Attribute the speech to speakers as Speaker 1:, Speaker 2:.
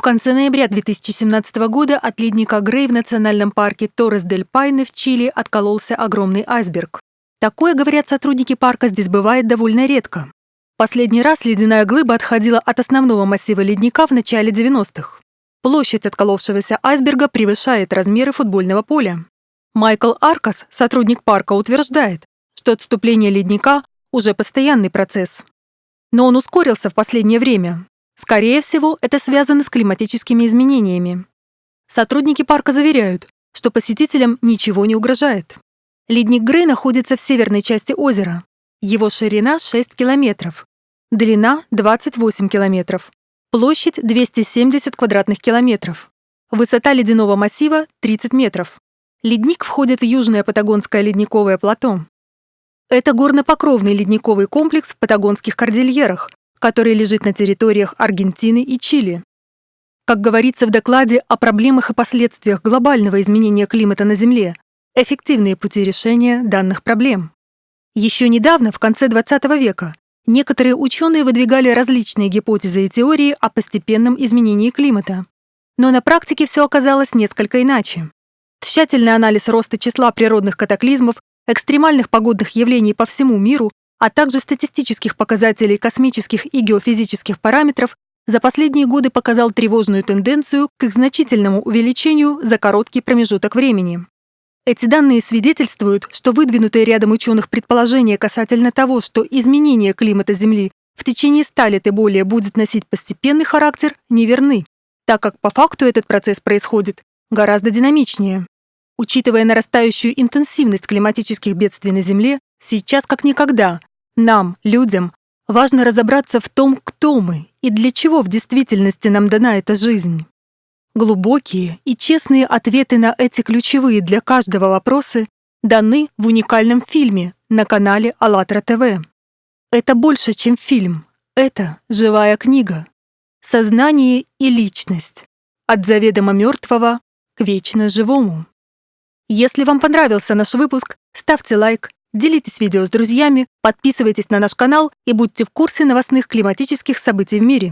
Speaker 1: В конце ноября 2017 года от ледника Грей в национальном парке Торрес-дель-Пайне в Чили откололся огромный айсберг. Такое, говорят сотрудники парка, здесь бывает довольно редко. Последний раз ледяная глыба отходила от основного массива ледника в начале 90-х. Площадь отколовшегося айсберга превышает размеры футбольного поля. Майкл Аркас, сотрудник парка, утверждает, что отступление ледника уже постоянный процесс. Но он ускорился в последнее время. Скорее всего, это связано с климатическими изменениями. Сотрудники парка заверяют, что посетителям ничего не угрожает. Ледник Грей находится в северной части озера. Его ширина 6 километров, длина 28 километров, площадь 270 квадратных километров, высота ледяного массива 30 метров. Ледник входит в Южное Патагонское ледниковое плато. Это горнопокровный ледниковый комплекс в Патагонских кордильерах, который лежит на территориях Аргентины и Чили. Как говорится в докладе о проблемах и последствиях глобального изменения климата на Земле, эффективные пути решения данных проблем. Еще недавно, в конце XX века, некоторые ученые выдвигали различные гипотезы и теории о постепенном изменении климата. Но на практике все оказалось несколько иначе. Тщательный анализ роста числа природных катаклизмов экстремальных погодных явлений по всему миру, а также статистических показателей космических и геофизических параметров за последние годы показал тревожную тенденцию к их значительному увеличению за короткий промежуток времени. Эти данные свидетельствуют, что выдвинутые рядом ученых предположения касательно того, что изменение климата Земли в течение 100 лет и более будет носить постепенный характер, неверны, так как по факту этот процесс происходит гораздо динамичнее. Учитывая нарастающую интенсивность климатических бедствий на Земле, сейчас как никогда нам, людям, важно разобраться в том, кто мы и для чего в действительности нам дана эта жизнь. Глубокие и честные ответы на эти ключевые для каждого вопросы даны в уникальном фильме на канале АЛЛАТРА ТВ. Это больше, чем фильм. Это живая книга. Сознание и личность. От заведомо мертвого к вечно живому. Если вам понравился наш выпуск, ставьте лайк, делитесь видео с друзьями, подписывайтесь на наш канал и будьте в курсе новостных климатических событий в мире.